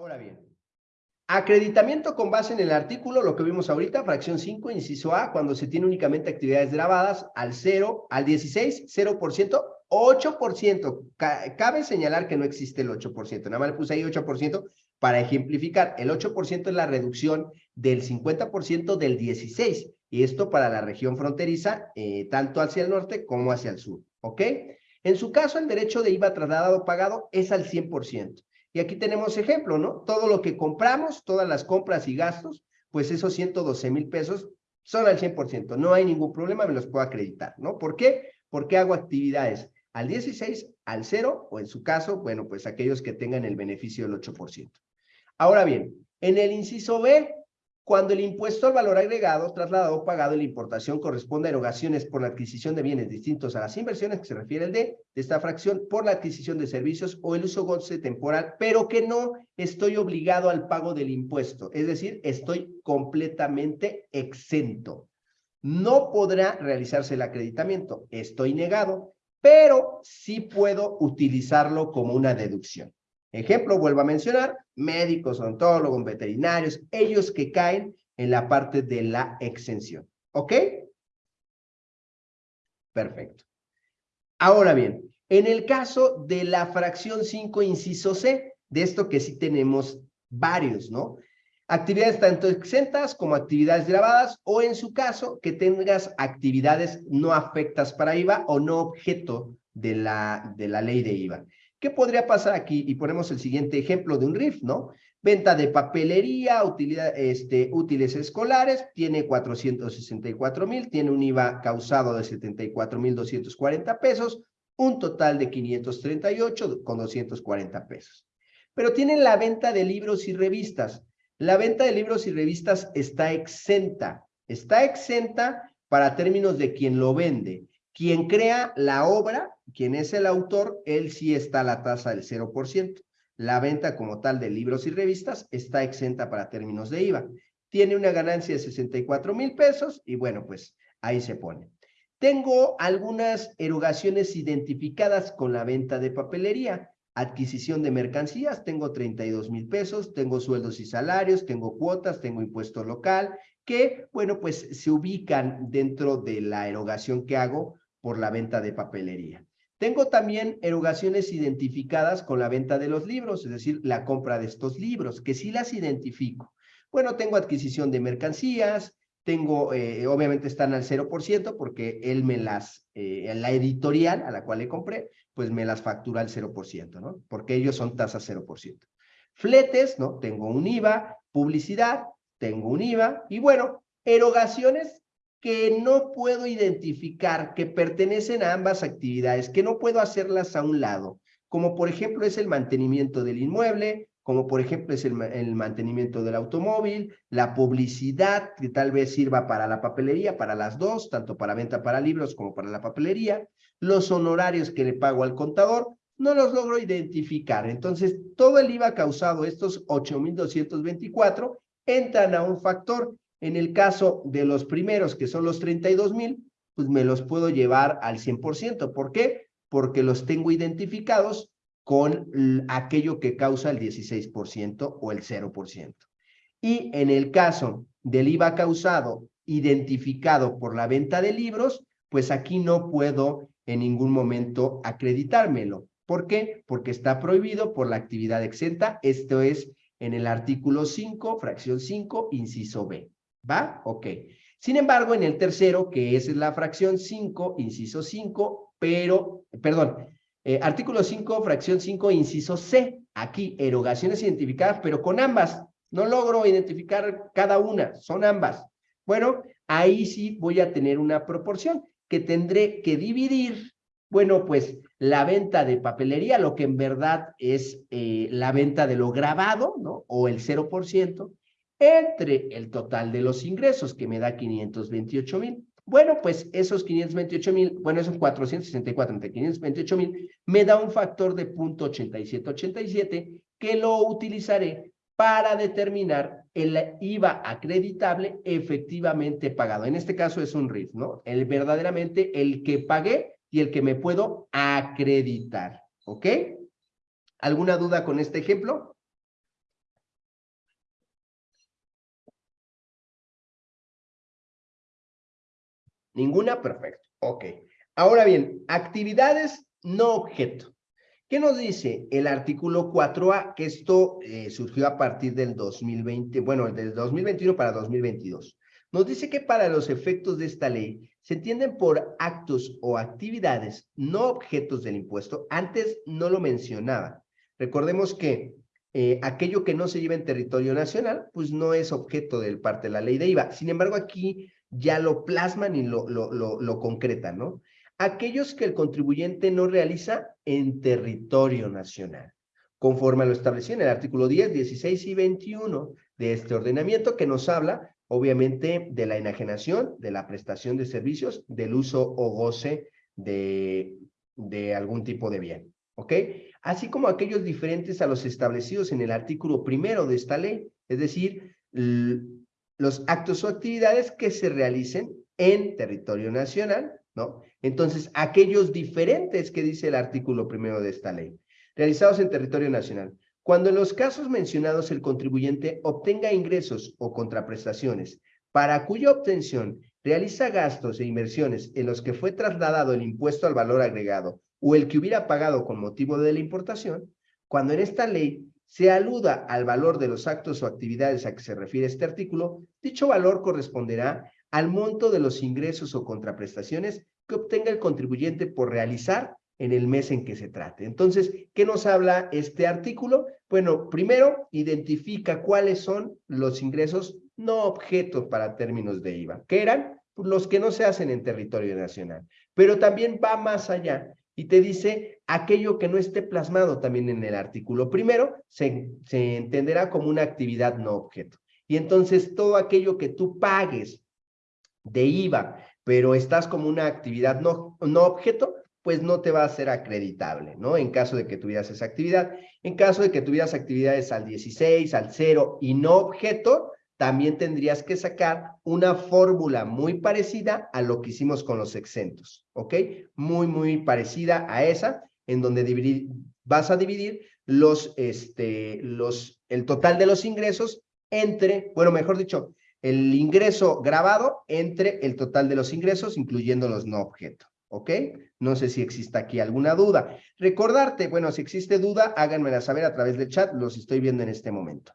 Ahora bien, acreditamiento con base en el artículo, lo que vimos ahorita, fracción 5, inciso A, cuando se tiene únicamente actividades grabadas al 0, al 16, 0%, 8%. Cabe señalar que no existe el 8%, nada más le puse ahí 8% para ejemplificar. El 8% es la reducción del 50% del 16%, y esto para la región fronteriza, eh, tanto hacia el norte como hacia el sur, ¿ok? En su caso, el derecho de IVA trasladado pagado es al 100%. Y aquí tenemos ejemplo, ¿no? Todo lo que compramos, todas las compras y gastos, pues esos 112 mil pesos son al 100%. No hay ningún problema, me los puedo acreditar, ¿no? ¿Por qué? Porque hago actividades al 16, al 0, o en su caso, bueno, pues aquellos que tengan el beneficio del 8%. Ahora bien, en el inciso B, cuando el impuesto al valor agregado, trasladado o pagado en la importación corresponde a erogaciones por la adquisición de bienes distintos a las inversiones, que se refiere el D, de esta fracción, por la adquisición de servicios o el uso goce temporal, pero que no estoy obligado al pago del impuesto. Es decir, estoy completamente exento. No podrá realizarse el acreditamiento. Estoy negado, pero sí puedo utilizarlo como una deducción. Ejemplo, vuelvo a mencionar, médicos, odontólogos, veterinarios, ellos que caen en la parte de la exención. ¿Ok? Perfecto. Ahora bien, en el caso de la fracción 5, inciso C, de esto que sí tenemos varios, ¿no? Actividades tanto exentas como actividades grabadas, o en su caso, que tengas actividades no afectas para IVA o no objeto de la, de la ley de IVA. ¿Qué podría pasar aquí? Y ponemos el siguiente ejemplo de un RIF, ¿no? Venta de papelería, utilidad, este, útiles escolares, tiene 464 mil, tiene un IVA causado de 74 mil 240 pesos, un total de 538 con 240 pesos. Pero tienen la venta de libros y revistas. La venta de libros y revistas está exenta. Está exenta para términos de quien lo vende. Quien crea la obra, quien es el autor, él sí está a la tasa del 0%. La venta como tal de libros y revistas está exenta para términos de IVA. Tiene una ganancia de 64 mil pesos y bueno, pues ahí se pone. Tengo algunas erogaciones identificadas con la venta de papelería. Adquisición de mercancías, tengo 32 mil pesos, tengo sueldos y salarios, tengo cuotas, tengo impuesto local, que, bueno, pues se ubican dentro de la erogación que hago por la venta de papelería. Tengo también erogaciones identificadas con la venta de los libros, es decir, la compra de estos libros, que sí las identifico. Bueno, tengo adquisición de mercancías, tengo, eh, obviamente están al 0% porque él me las, eh, la editorial a la cual le compré, pues me las factura al 0%, ¿no? Porque ellos son tasas 0%. Fletes, ¿no? Tengo un IVA, publicidad, tengo un IVA, y bueno, erogaciones que no puedo identificar, que pertenecen a ambas actividades, que no puedo hacerlas a un lado, como por ejemplo es el mantenimiento del inmueble, como por ejemplo es el, mantenimiento del automóvil, la publicidad que tal vez sirva para la papelería, para las dos, tanto para venta para libros como para la papelería, los honorarios que le pago al contador, no los logro identificar. Entonces, todo el IVA causado, estos 8,224, entran a un factor en el caso de los primeros, que son los 32 mil, pues me los puedo llevar al 100%. ¿Por qué? Porque los tengo identificados con aquello que causa el 16% o el 0%. Y en el caso del IVA causado identificado por la venta de libros, pues aquí no puedo en ningún momento acreditármelo. ¿Por qué? Porque está prohibido por la actividad exenta. Esto es en el artículo 5, fracción 5, inciso B. ¿Va? Ok. Sin embargo, en el tercero, que es la fracción 5, inciso 5, pero, perdón, eh, artículo 5, fracción 5, inciso C. Aquí, erogaciones identificadas, pero con ambas. No logro identificar cada una, son ambas. Bueno, ahí sí voy a tener una proporción que tendré que dividir, bueno, pues la venta de papelería, lo que en verdad es eh, la venta de lo grabado, ¿no? O el 0%, entre el total de los ingresos, que me da 528 mil. Bueno, pues esos 528 mil, bueno, esos 464 entre 528 mil, me da un factor de 0.8787 que lo utilizaré para determinar el IVA acreditable efectivamente pagado. En este caso es un RIF, ¿no? El verdaderamente el que pagué y el que me puedo acreditar, ¿ok? ¿Alguna duda con este ejemplo? Ninguna, perfecto. Ok. Ahora bien, actividades no objeto. ¿Qué nos dice el artículo 4A? Que esto eh, surgió a partir del 2020, bueno, del 2021 para 2022. Nos dice que para los efectos de esta ley se entienden por actos o actividades no objetos del impuesto. Antes no lo mencionaba. Recordemos que eh, aquello que no se lleva en territorio nacional, pues no es objeto del parte de la ley de IVA. Sin embargo, aquí ya lo plasman y lo, lo, lo, concretan, ¿no? Aquellos que el contribuyente no realiza en territorio nacional, conforme a lo establecido en el artículo 10, 16 y 21 de este ordenamiento que nos habla, obviamente, de la enajenación, de la prestación de servicios, del uso o goce de, de algún tipo de bien, ¿ok? así como aquellos diferentes a los establecidos en el artículo primero de esta ley, es decir, los actos o actividades que se realicen en territorio nacional, ¿no? Entonces, aquellos diferentes que dice el artículo primero de esta ley, realizados en territorio nacional. Cuando en los casos mencionados el contribuyente obtenga ingresos o contraprestaciones para cuya obtención realiza gastos e inversiones en los que fue trasladado el impuesto al valor agregado o el que hubiera pagado con motivo de la importación, cuando en esta ley se aluda al valor de los actos o actividades a que se refiere este artículo, dicho valor corresponderá al monto de los ingresos o contraprestaciones que obtenga el contribuyente por realizar en el mes en que se trate. Entonces, ¿qué nos habla este artículo? Bueno, primero, identifica cuáles son los ingresos no objetos para términos de IVA, que eran los que no se hacen en territorio nacional, pero también va más allá y te dice aquello que no esté plasmado también en el artículo primero, se, se entenderá como una actividad no objeto. Y entonces todo aquello que tú pagues de IVA, pero estás como una actividad no, no objeto, pues no te va a ser acreditable, ¿no? En caso de que tuvieras esa actividad. En caso de que tuvieras actividades al 16, al 0 y no objeto, también tendrías que sacar una fórmula muy parecida a lo que hicimos con los exentos, ¿ok? Muy, muy parecida a esa, en donde vas a dividir los, este, los, el total de los ingresos entre, bueno, mejor dicho, el ingreso grabado entre el total de los ingresos, incluyendo los no objeto, ¿ok? No sé si existe aquí alguna duda. Recordarte, bueno, si existe duda, háganmela saber a través del chat, los estoy viendo en este momento.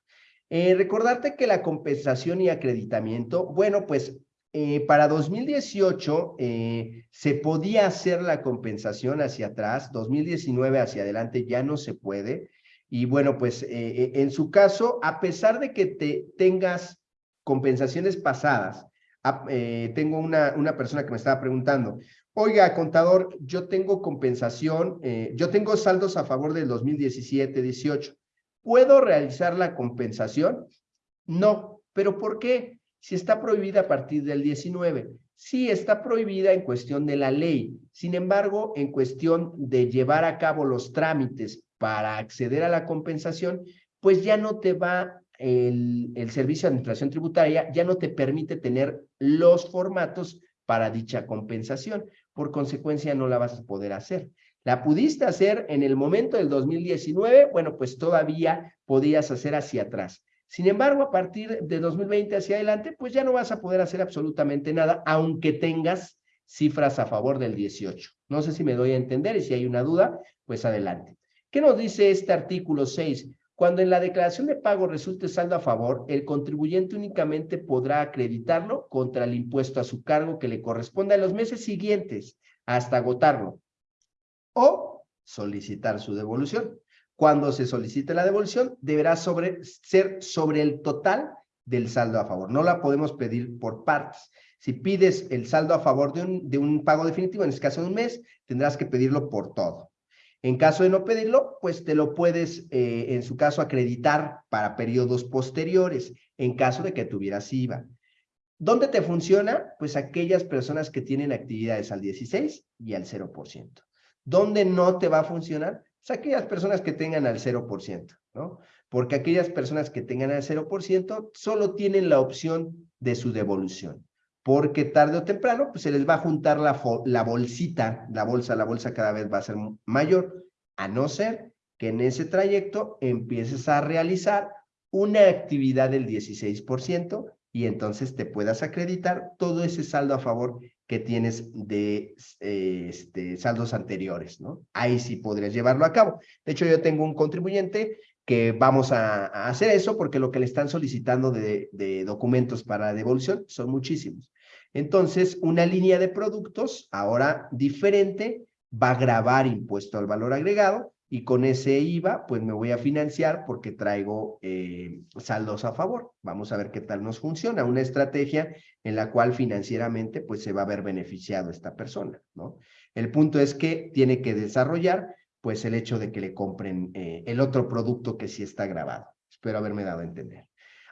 Eh, recordarte que la compensación y acreditamiento, bueno, pues eh, para 2018 eh, se podía hacer la compensación hacia atrás, 2019 hacia adelante ya no se puede. Y bueno, pues en su caso, a pesar de que te tengas compensaciones pasadas, tengo una, una persona que me estaba preguntando, oiga, contador, yo tengo compensación, yo tengo saldos a favor del 2017, 18 ¿Puedo realizar la compensación? No. ¿Pero por qué? Si está prohibida a partir del 19. Sí, está prohibida en cuestión de la ley. Sin embargo, en cuestión de llevar a cabo los trámites para acceder a la compensación, pues ya no te va el, el servicio de administración tributaria, ya no te permite tener los formatos para dicha compensación. Por consecuencia, no la vas a poder hacer. La pudiste hacer en el momento del 2019, bueno, pues todavía podías hacer hacia atrás. Sin embargo, a partir de 2020 hacia adelante, pues ya no vas a poder hacer absolutamente nada, aunque tengas cifras a favor del 18. No sé si me doy a entender y si hay una duda, pues adelante. ¿Qué nos dice este artículo 6? Cuando en la declaración de pago resulte saldo a favor, el contribuyente únicamente podrá acreditarlo contra el impuesto a su cargo que le corresponda en los meses siguientes hasta agotarlo o solicitar su devolución. Cuando se solicite la devolución, deberá ser sobre el total del saldo a favor. No la podemos pedir por partes. Si pides el saldo a favor de un, de un pago definitivo, en este caso de un mes, tendrás que pedirlo por todo. En caso de no pedirlo, pues te lo puedes, eh, en su caso, acreditar para periodos posteriores, en caso de que tuvieras IVA. ¿Dónde te funciona? Pues aquellas personas que tienen actividades al 16 y al 0%. ¿Dónde no te va a funcionar? Pues aquellas personas que tengan al 0%, ¿no? Porque aquellas personas que tengan al 0% solo tienen la opción de su devolución. Porque tarde o temprano, pues se les va a juntar la, la bolsita, la bolsa, la bolsa cada vez va a ser mayor, a no ser que en ese trayecto empieces a realizar una actividad del 16% y entonces te puedas acreditar todo ese saldo a favor que tienes de eh, este, saldos anteriores, ¿no? Ahí sí podrías llevarlo a cabo. De hecho, yo tengo un contribuyente que vamos a, hacer eso porque lo que le están solicitando de, de documentos para devolución son muchísimos. Entonces, una línea de productos ahora diferente va a grabar impuesto al valor agregado y con ese IVA, pues me voy a financiar porque traigo eh, saldos a favor. Vamos a ver qué tal nos funciona. Una estrategia en la cual financieramente, pues se va a ver beneficiado esta persona, ¿no? El punto es que tiene que desarrollar, pues el hecho de que le compren eh, el otro producto que sí está grabado. Espero haberme dado a entender.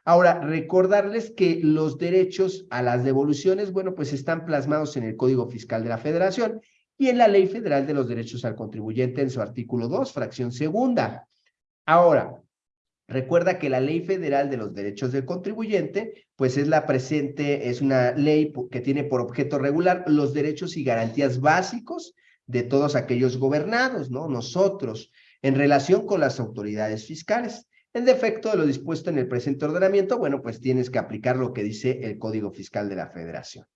Ahora, recordarles que los derechos a las devoluciones, bueno, pues están plasmados en el Código Fiscal de la Federación y en la Ley Federal de los Derechos al Contribuyente en su artículo 2, fracción segunda. Ahora, recuerda que la Ley Federal de los Derechos del Contribuyente, pues es la presente, es una ley que tiene por objeto regular los derechos y garantías básicos de todos aquellos gobernados, ¿no? Nosotros, en relación con las autoridades fiscales. En defecto de lo dispuesto en el presente ordenamiento, bueno, pues tienes que aplicar lo que dice el Código Fiscal de la Federación.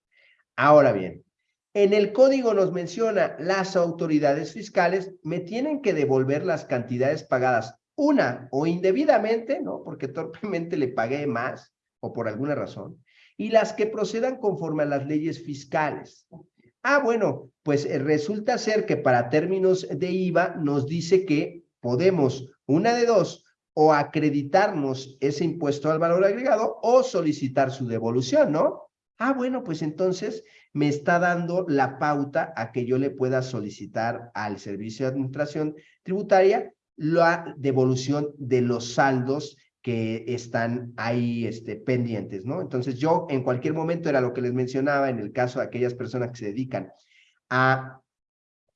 Ahora bien, en el código nos menciona, las autoridades fiscales me tienen que devolver las cantidades pagadas, una o indebidamente, ¿no? Porque torpemente le pagué más o por alguna razón, y las que procedan conforme a las leyes fiscales. Ah, bueno, pues eh, resulta ser que para términos de IVA nos dice que podemos, una de dos, o acreditarnos ese impuesto al valor agregado o solicitar su devolución, ¿no? Ah, bueno, pues entonces me está dando la pauta a que yo le pueda solicitar al Servicio de Administración Tributaria la devolución de los saldos que están ahí este, pendientes, ¿no? Entonces yo en cualquier momento era lo que les mencionaba en el caso de aquellas personas que se dedican a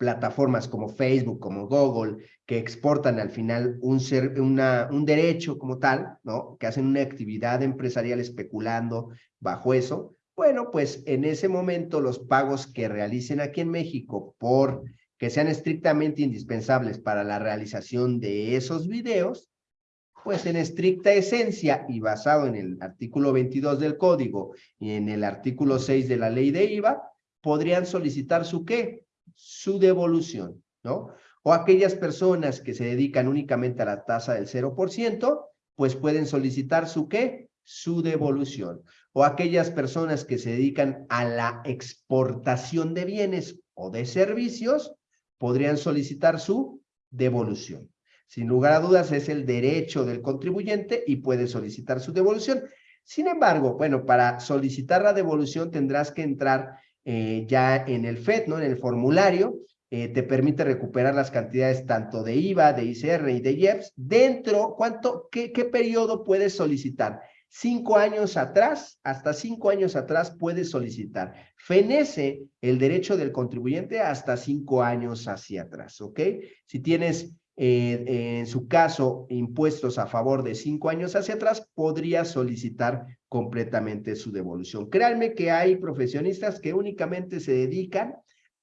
plataformas como Facebook, como Google, que exportan al final un, ser, una, un derecho como tal, ¿no? Que hacen una actividad empresarial especulando bajo eso, bueno, pues en ese momento los pagos que realicen aquí en México por que sean estrictamente indispensables para la realización de esos videos, pues en estricta esencia y basado en el artículo 22 del código y en el artículo 6 de la ley de IVA, podrían solicitar su qué? Su devolución, ¿no? O aquellas personas que se dedican únicamente a la tasa del 0%, pues pueden solicitar su qué? Su devolución o aquellas personas que se dedican a la exportación de bienes o de servicios podrían solicitar su devolución. Sin lugar a dudas es el derecho del contribuyente y puede solicitar su devolución. Sin embargo, bueno, para solicitar la devolución tendrás que entrar eh, ya en el FED, ¿no? En el formulario, eh, te permite recuperar las cantidades tanto de IVA, de ICR y de IEPS dentro, ¿cuánto, qué, qué periodo puedes solicitar? cinco años atrás, hasta cinco años atrás puedes solicitar. Fenece el derecho del contribuyente hasta cinco años hacia atrás, ¿ok? Si tienes, eh, en su caso, impuestos a favor de cinco años hacia atrás, podría solicitar completamente su devolución. Créanme que hay profesionistas que únicamente se dedican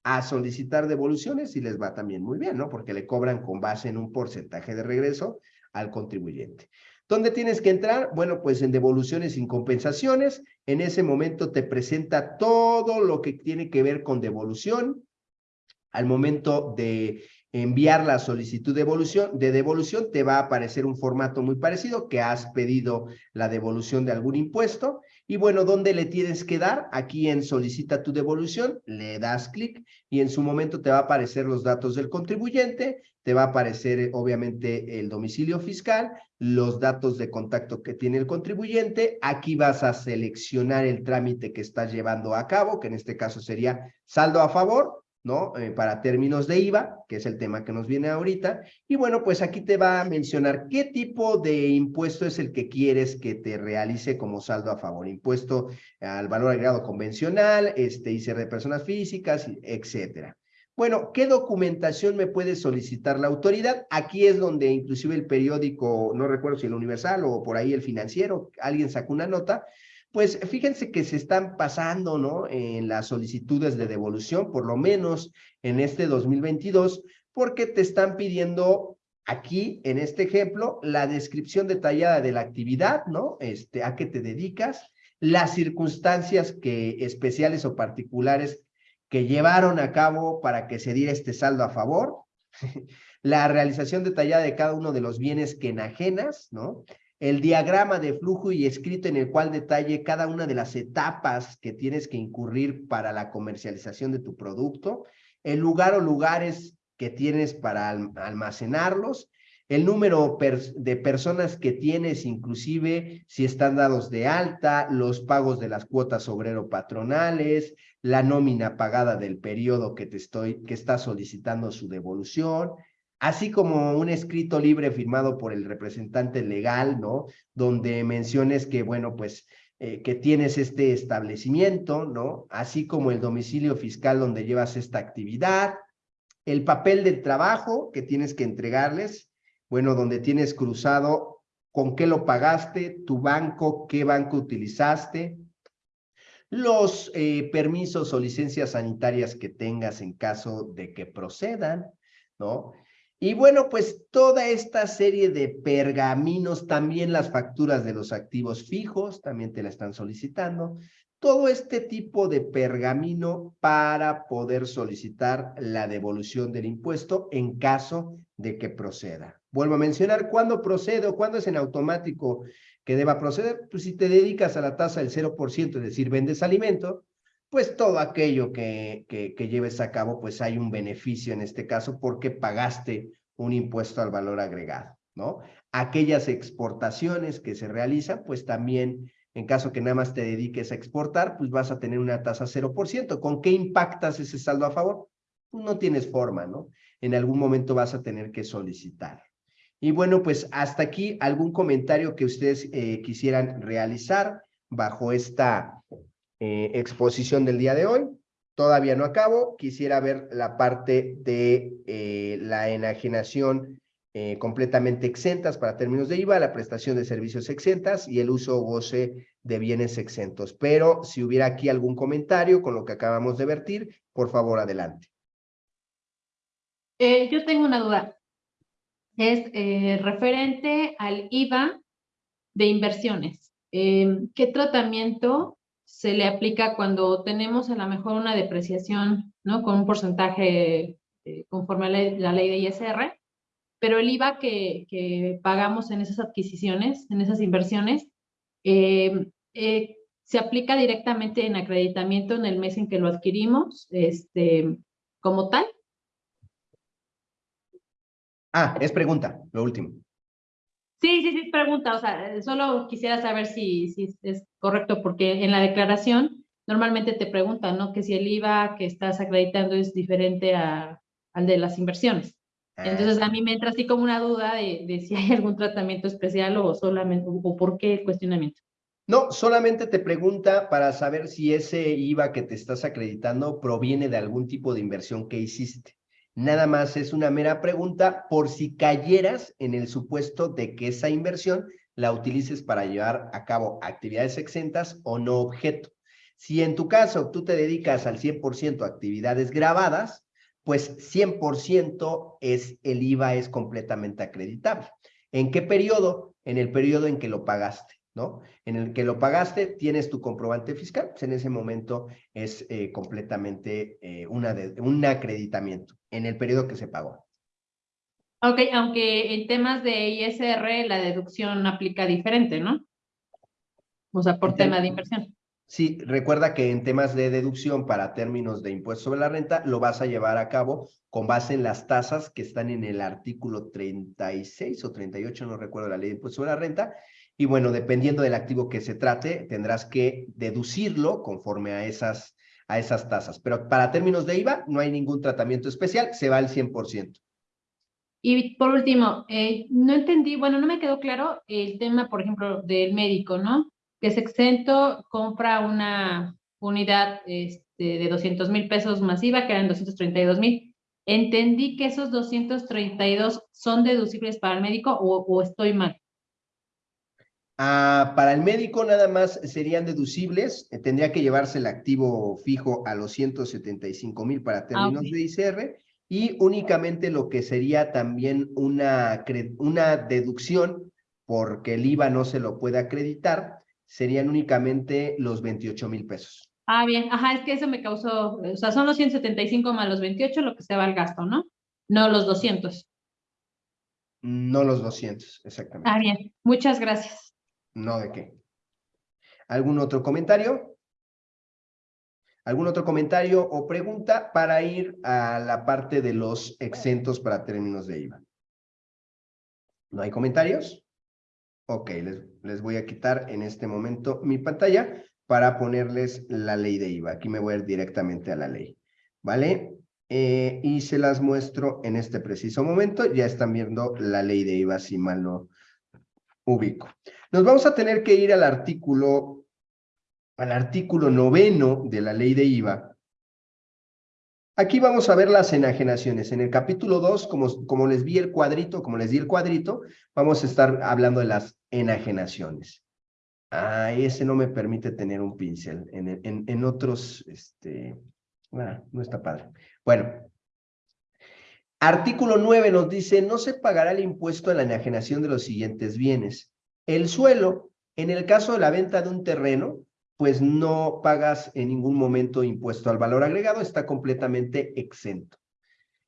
a solicitar devoluciones y les va también muy bien, ¿no? Porque le cobran con base en un porcentaje de regreso al contribuyente. ¿Dónde tienes que entrar? Bueno, pues en devoluciones sin compensaciones. En ese momento te presenta todo lo que tiene que ver con devolución. Al momento de enviar la solicitud de devolución, de devolución, te va a aparecer un formato muy parecido que has pedido la devolución de algún impuesto. Y bueno, ¿dónde le tienes que dar? Aquí en solicita tu devolución, le das clic y en su momento te va a aparecer los datos del contribuyente, te va a aparecer obviamente el domicilio fiscal, los datos de contacto que tiene el contribuyente. Aquí vas a seleccionar el trámite que estás llevando a cabo, que en este caso sería saldo a favor, ¿no? Eh, para términos de IVA, que es el tema que nos viene ahorita. Y bueno, pues aquí te va a mencionar qué tipo de impuesto es el que quieres que te realice como saldo a favor. Impuesto al valor agregado convencional, este ICR de personas físicas, etcétera. Bueno, ¿qué documentación me puede solicitar la autoridad? Aquí es donde inclusive el periódico, no recuerdo si el Universal o por ahí el Financiero, alguien sacó una nota, pues fíjense que se están pasando, ¿no? En las solicitudes de devolución, por lo menos en este 2022, porque te están pidiendo aquí, en este ejemplo, la descripción detallada de la actividad, ¿no? Este, a qué te dedicas, las circunstancias que especiales o particulares que llevaron a cabo para que se diera este saldo a favor, la realización detallada de cada uno de los bienes que enajenas, ¿no? El diagrama de flujo y escrito en el cual detalle cada una de las etapas que tienes que incurrir para la comercialización de tu producto, el lugar o lugares que tienes para almacenarlos, el número de personas que tienes, inclusive si están dados de alta, los pagos de las cuotas obrero patronales, la nómina pagada del periodo que te estoy, que está solicitando su devolución, así como un escrito libre firmado por el representante legal, ¿no? Donde menciones que, bueno, pues, eh, que tienes este establecimiento, ¿no? Así como el domicilio fiscal donde llevas esta actividad, el papel del trabajo que tienes que entregarles, bueno, donde tienes cruzado con qué lo pagaste, tu banco, qué banco utilizaste, los eh, permisos o licencias sanitarias que tengas en caso de que procedan, ¿no? Y bueno, pues toda esta serie de pergaminos, también las facturas de los activos fijos, también te la están solicitando. Todo este tipo de pergamino para poder solicitar la devolución del impuesto en caso de que proceda. Vuelvo a mencionar, ¿cuándo procede o cuándo es en automático que deba proceder? Pues si te dedicas a la tasa del 0%, es decir, vendes alimento, pues todo aquello que, que, lleves a cabo, pues hay un beneficio en este caso porque pagaste un impuesto al valor agregado, ¿no? Aquellas exportaciones que se realizan, pues también, en caso que nada más te dediques a exportar, pues vas a tener una tasa 0%. ¿Con qué impactas ese saldo a favor? Pues no tienes forma, ¿no? En algún momento vas a tener que solicitar. Y bueno, pues hasta aquí algún comentario que ustedes eh, quisieran realizar bajo esta eh, exposición del día de hoy. Todavía no acabo, quisiera ver la parte de eh, la enajenación eh, completamente exentas para términos de IVA, la prestación de servicios exentas y el uso o goce de bienes exentos. Pero si hubiera aquí algún comentario con lo que acabamos de vertir, por favor, adelante. Yo tengo una duda. Es referente al IVA de inversiones. ¿Qué tratamiento se le aplica cuando tenemos a lo mejor una depreciación, ¿no? Con un porcentaje eh, conforme a la, ley de ISR, pero el IVA que, pagamos en esas adquisiciones, en esas inversiones, eh, eh, se aplica directamente en acreditamiento en el mes en que lo adquirimos, este, como tal. Ah, es pregunta, lo último. Sí, sí, sí, pregunta, o sea, solo quisiera saber si, si es correcto, porque en la declaración normalmente te preguntan, ¿no? Que si el IVA que estás acreditando es diferente a, al de las inversiones. Entonces a mí me entra así como una duda de, de si hay algún tratamiento especial o solamente, o por qué el cuestionamiento. No, solamente te pregunta para saber si ese IVA que te estás acreditando proviene de algún tipo de inversión que hiciste. Nada más es una mera pregunta por si cayeras en el supuesto de que esa inversión la utilices para llevar a cabo actividades exentas o no objeto. Si en tu caso tú te dedicas al 100% a actividades grabadas, pues 100% es el IVA es completamente acreditable. ¿En qué periodo? En el periodo en que lo pagaste. ¿no? En el que lo pagaste, tienes tu comprobante fiscal, pues en ese momento es eh, completamente eh, una un acreditamiento en el periodo que se pagó. Ok, aunque en temas de ISR la deducción aplica diferente, ¿no? O sea, por tema de inversión. Sí, recuerda que en temas de deducción para términos de impuesto sobre la renta, lo vas a llevar a cabo con base en las tasas que están en el artículo 36 o 38, no recuerdo la ley de impuesto sobre la renta, y bueno, dependiendo del activo que se trate, tendrás que deducirlo conforme a esas, a esas tasas. Pero para términos de IVA, no hay ningún tratamiento especial, se va al 100%. Y por último, eh, no entendí, bueno, no me quedó claro el tema, por ejemplo, del médico, ¿no? Que es exento, compra una unidad este, de 200 mil pesos masiva, que eran 232 mil. ¿Entendí que esos 232 son deducibles para el médico o, o estoy mal? Ah, para el médico nada más serían deducibles, eh, tendría que llevarse el activo fijo a los 175 mil para ah, términos de ICR y únicamente lo que sería también una, una deducción porque el IVA no se lo puede acreditar, serían únicamente los 28 mil pesos. Ah, bien, ajá, es que eso me causó, o sea, son los 175 más los 28 lo que se va al gasto, ¿no? No los 200. No los 200, exactamente. Ah, bien, muchas gracias. No de qué. ¿Algún otro comentario? ¿Algún otro comentario o pregunta para ir a la parte de los exentos para términos de IVA? ¿No hay comentarios? Ok, les, les voy a quitar en este momento mi pantalla para ponerles la ley de IVA. Aquí me voy a ir directamente a la ley, ¿vale? Eh, y se las muestro en este preciso momento. Ya están viendo la ley de IVA, si mal no ubico. Nos vamos a tener que ir al artículo, al artículo noveno de la ley de IVA. Aquí vamos a ver las enajenaciones. En el capítulo 2, como, como les vi el cuadrito, como les di el cuadrito, vamos a estar hablando de las enajenaciones. Ah, ese no me permite tener un pincel. En, en, en otros, este, ah, no está padre. Bueno, artículo 9 nos dice, no se pagará el impuesto en la enajenación de los siguientes bienes. El suelo, en el caso de la venta de un terreno, pues no pagas en ningún momento impuesto al valor agregado, está completamente exento.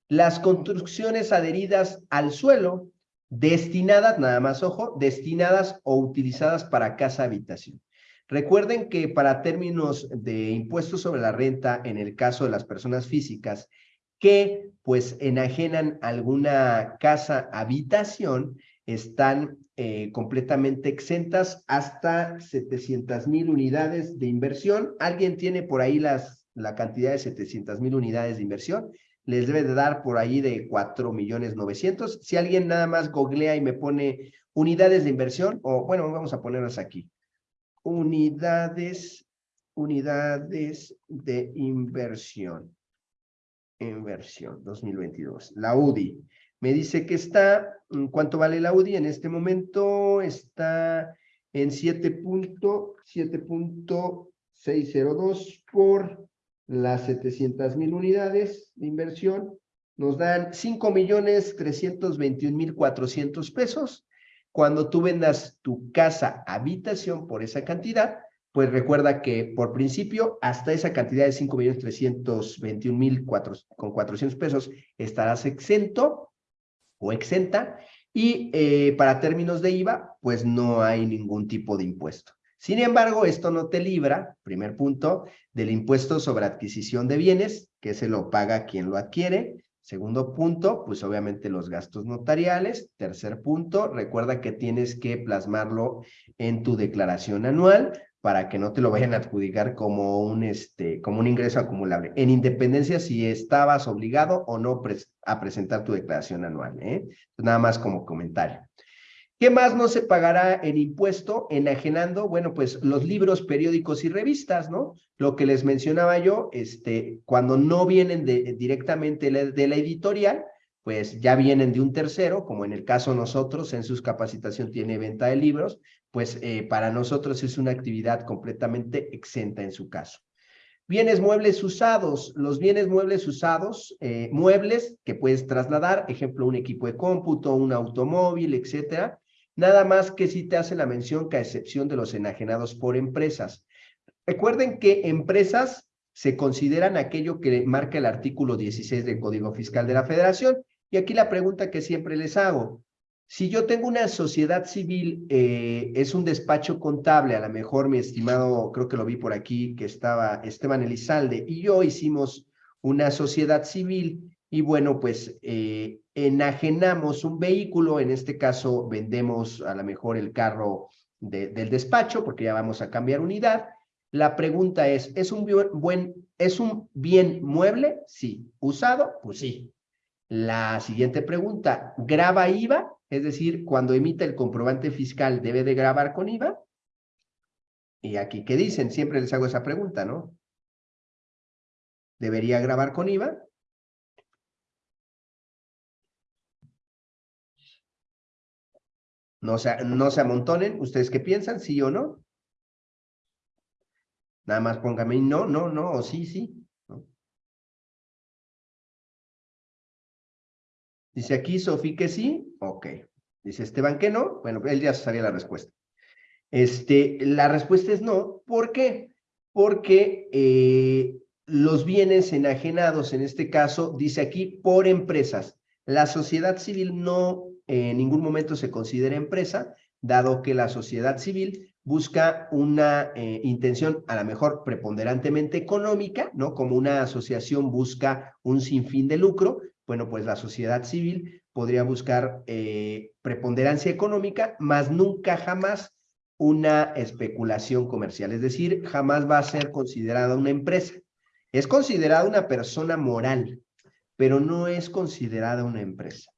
Las construcciones adheridas al suelo destinadas, nada más ojo, destinadas o utilizadas para casa habitación. Recuerden que para términos de impuestos sobre la renta, en el caso de las personas físicas que pues enajenan alguna casa habitación, están eh, completamente exentas hasta 700 mil unidades de inversión. ¿Alguien tiene por ahí las, la cantidad de 700 mil unidades de inversión? les debe de dar por ahí de 4 millones 900. Si alguien nada más googlea y me pone unidades de inversión, o bueno, vamos a ponerlas aquí. Unidades, unidades de inversión. Inversión 2022. La UDI. Me dice que está, ¿cuánto vale la UDI? En este momento está en 7.602 por las 700 mil unidades de inversión, nos dan 5 millones 321 mil 400 pesos. Cuando tú vendas tu casa habitación por esa cantidad, pues recuerda que por principio hasta esa cantidad de 5 millones 321 mil con 400 pesos estarás exento o exenta y eh, para términos de IVA pues no hay ningún tipo de impuesto. Sin embargo, esto no te libra, primer punto, del impuesto sobre adquisición de bienes, que se lo paga quien lo adquiere. Segundo punto, pues obviamente los gastos notariales. Tercer punto, recuerda que tienes que plasmarlo en tu declaración anual para que no te lo vayan a adjudicar como un, este, como un ingreso acumulable, en independencia si estabas obligado o no a presentar tu declaración anual. ¿eh? Nada más como comentario. ¿Qué más no se pagará en impuesto enajenando? Bueno, pues los libros, periódicos y revistas, ¿no? Lo que les mencionaba yo, este, cuando no vienen directamente de la editorial, pues ya vienen de un tercero, como en el caso nosotros, en sus capacitación tiene venta de libros, pues eh, para nosotros es una actividad completamente exenta en su caso. Bienes muebles usados, los bienes muebles usados, eh, muebles que puedes trasladar, ejemplo, un equipo de cómputo, un automóvil, etcétera, Nada más que si te hace la mención que a excepción de los enajenados por empresas. Recuerden que empresas se consideran aquello que marca el artículo 16 del Código Fiscal de la Federación. Y aquí la pregunta que siempre les hago. Si yo tengo una sociedad civil, eh, es un despacho contable, a lo mejor mi estimado, creo que lo vi por aquí, que estaba Esteban Elizalde, y yo hicimos una sociedad civil, y bueno, pues eh, enajenamos un vehículo, en este caso vendemos a lo mejor el carro del despacho porque ya vamos a cambiar unidad. La pregunta es, ¿es un, buen, ¿es un bien mueble? Sí. ¿Usado? Pues sí. La siguiente pregunta, ¿graba IVA? Es decir, cuando emita el comprobante fiscal, ¿debe de grabar con IVA? Y aquí, ¿qué dicen? Siempre les hago esa pregunta, ¿no? ¿Debería grabar con IVA? No se, no se amontonen. ¿Ustedes qué piensan? ¿Sí o no? Nada más póngame no, no, no, o sí, sí. Dice aquí Sofía que sí. Ok. Dice Esteban que no. Bueno, él ya sabía la respuesta. Este, la respuesta es no. ¿Por qué? porque eh, los bienes enajenados, en este caso, dice aquí, por empresas. La sociedad civil no en ningún momento se considera empresa, dado que la sociedad civil busca una eh, intención a lo mejor preponderantemente económica, ¿no? Como una asociación busca un sinfín de lucro, bueno, pues la sociedad civil podría buscar eh, preponderancia económica, más nunca jamás una especulación comercial, es decir, jamás va a ser considerada una empresa. Es considerada una persona moral, pero no es considerada una empresa.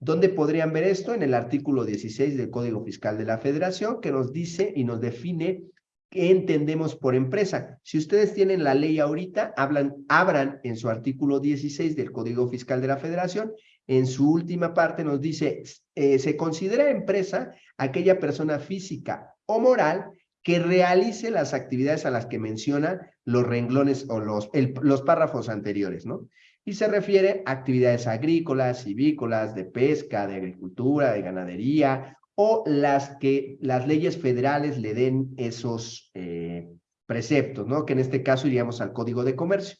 ¿Dónde podrían ver esto? En el artículo 16 del Código Fiscal de la Federación, que nos dice y nos define qué entendemos por empresa. Si ustedes tienen la ley ahorita, hablan, abran en su artículo 16 del Código Fiscal de la Federación, en su última parte nos dice, eh, se considera empresa aquella persona física o moral que realice las actividades a las que menciona los renglones o los, los párrafos anteriores, ¿no? y se refiere a actividades agrícolas, civícolas, de pesca, de agricultura, de ganadería, o las que las leyes federales le den esos eh, preceptos, ¿no? Que en este caso iríamos al Código de Comercio.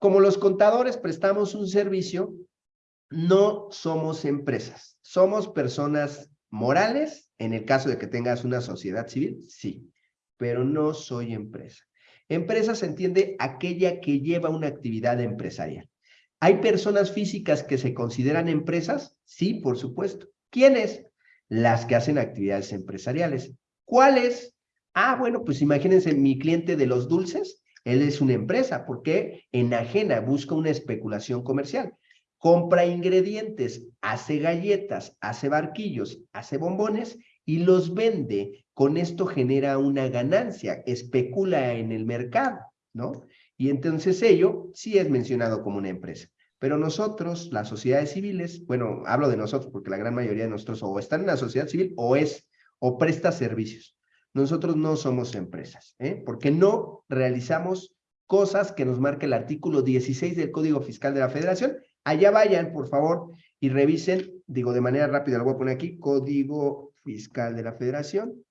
Como los contadores prestamos un servicio, no somos empresas, somos personas morales, en el caso de que tengas una sociedad civil, sí, pero no soy empresa. Empresa se entiende aquella que lleva una actividad empresarial. ¿Hay personas físicas que se consideran empresas? Sí, por supuesto. ¿Quiénes? Las que hacen actividades empresariales. ¿Cuáles? Ah, bueno, pues imagínense mi cliente de los dulces, él es una empresa, porque enajena, busca una especulación comercial. Compra ingredientes, hace galletas, hace barquillos, hace bombones y los vende. Con esto genera una ganancia, especula en el mercado, ¿no? Y entonces ello sí es mencionado como una empresa. Pero nosotros, las sociedades civiles, bueno, hablo de nosotros porque la gran mayoría de nosotros o están en la sociedad civil o es, o presta servicios. Nosotros no somos empresas, ¿eh? porque no realizamos cosas que nos marca el artículo 16 del Código Fiscal de la Federación. Allá vayan, por favor, y revisen, digo de manera rápida, lo voy a poner aquí, Código Fiscal de la Federación,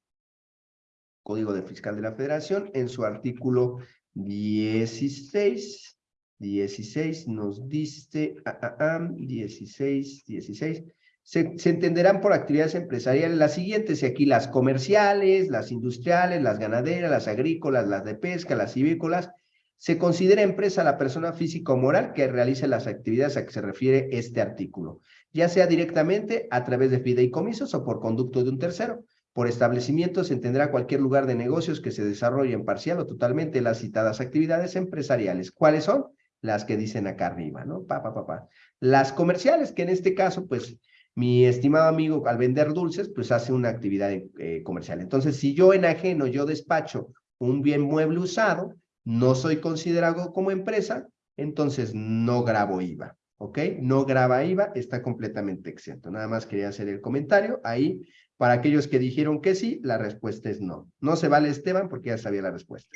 Código de Fiscal de la Federación, en su artículo 16, 16 nos dice, ah, 16, ah, 16. Se, entenderán por actividades empresariales las siguientes, y aquí las comerciales, las industriales, las ganaderas, las agrícolas, las de pesca, las civícolas. Se considera empresa la persona física o moral que realice las actividades a que se refiere este artículo, ya sea directamente a través de fideicomisos o por conducto de un tercero. Por establecimiento se entenderá cualquier lugar de negocios que se desarrollen parcial o totalmente las citadas actividades empresariales. ¿Cuáles son? Las que dicen acá arriba, ¿no? Pa, pa, pa, pa. Las comerciales, que en este caso, pues, mi estimado amigo al vender dulces, pues hace una actividad eh, comercial. Entonces, si yo enajeno, yo despacho un bien mueble usado, no soy considerado como empresa, entonces no grabo IVA, ¿ok? No graba IVA, está completamente exento. Nada más quería hacer el comentario ahí. Para aquellos que dijeron que sí, la respuesta es no. No se vale Esteban porque ya sabía la respuesta.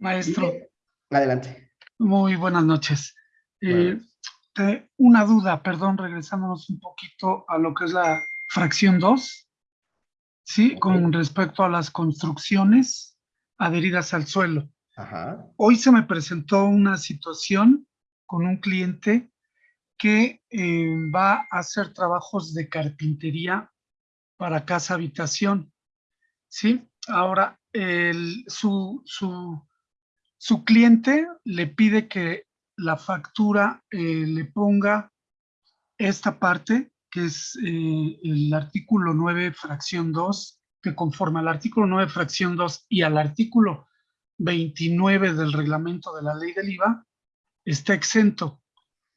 Maestro. adelante. Muy buenas noches. Eh, una duda, perdón, regresándonos un poquito a lo que es la fracción 2, ¿sí? Con respecto a las construcciones adheridas al suelo. Hoy se me presentó una situación con un cliente que eh, va a hacer trabajos de carpintería para casa habitación, ¿sí? Ahora, el, su, su su cliente le pide que la factura eh, le ponga esta parte, que es eh, el artículo 9, fracción 2, que conforme al artículo 9, fracción 2 y al artículo 29 del reglamento de la ley del IVA, está exento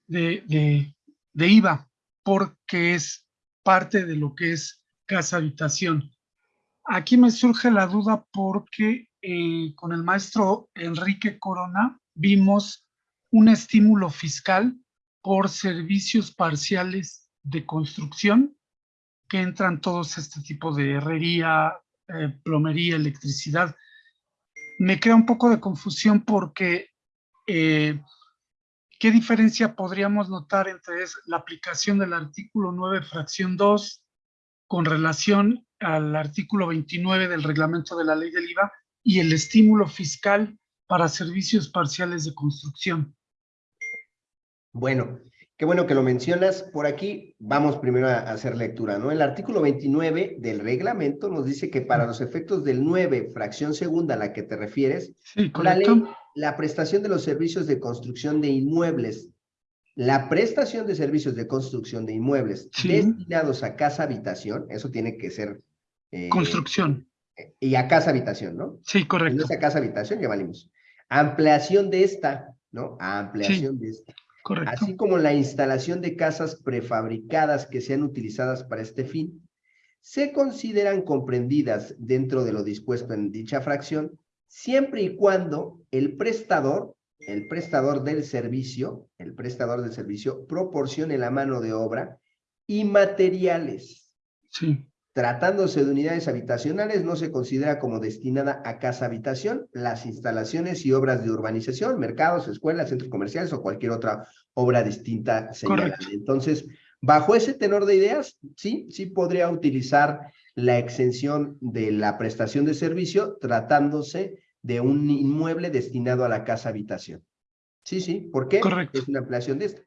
de, de IVA porque es parte de lo que es casa habitación. Aquí me surge la duda porque eh, con el maestro Enrique Corona vimos un estímulo fiscal por servicios parciales de construcción que entran todos este tipo de herrería, eh, plomería, electricidad. Me crea un poco de confusión porque eh, ¿qué diferencia podríamos notar entre la aplicación del artículo 9, fracción 2, con relación al artículo 29 del reglamento de la ley del IVA y el estímulo fiscal para servicios parciales de construcción. Bueno, qué bueno que lo mencionas. Por aquí vamos primero a hacer lectura, ¿no? El artículo 29 del reglamento nos dice que para los efectos del 9, fracción segunda a la que te refieres, Sí, la ley, la prestación de los servicios de construcción de inmuebles, la prestación de servicios de construcción de inmuebles Sí. destinados a casa habitación, eso tiene que ser... eh, Construcción. Y a casa habitación, ¿no? Sí, En correcto. esa casa habitación ya valimos. Ampliación de esta, ¿no? Ampliación de esta. Correcto. Así como la instalación de casas prefabricadas que sean utilizadas para este fin, se consideran comprendidas dentro de lo dispuesto en dicha fracción, siempre y cuando el prestador, el prestador del servicio, el prestador del servicio, proporcione la mano de obra y materiales. Sí, Tratándose de unidades habitacionales, no se considera como destinada a casa habitación las instalaciones y obras de urbanización, mercados, escuelas, centros comerciales o cualquier otra obra distinta señalada. Correcto. Entonces, bajo ese tenor de ideas, sí, sí podría utilizar la exención de la prestación de servicio tratándose de un inmueble destinado a la casa habitación. Sí, sí, ¿por qué? Correcto. Es una ampliación de esta.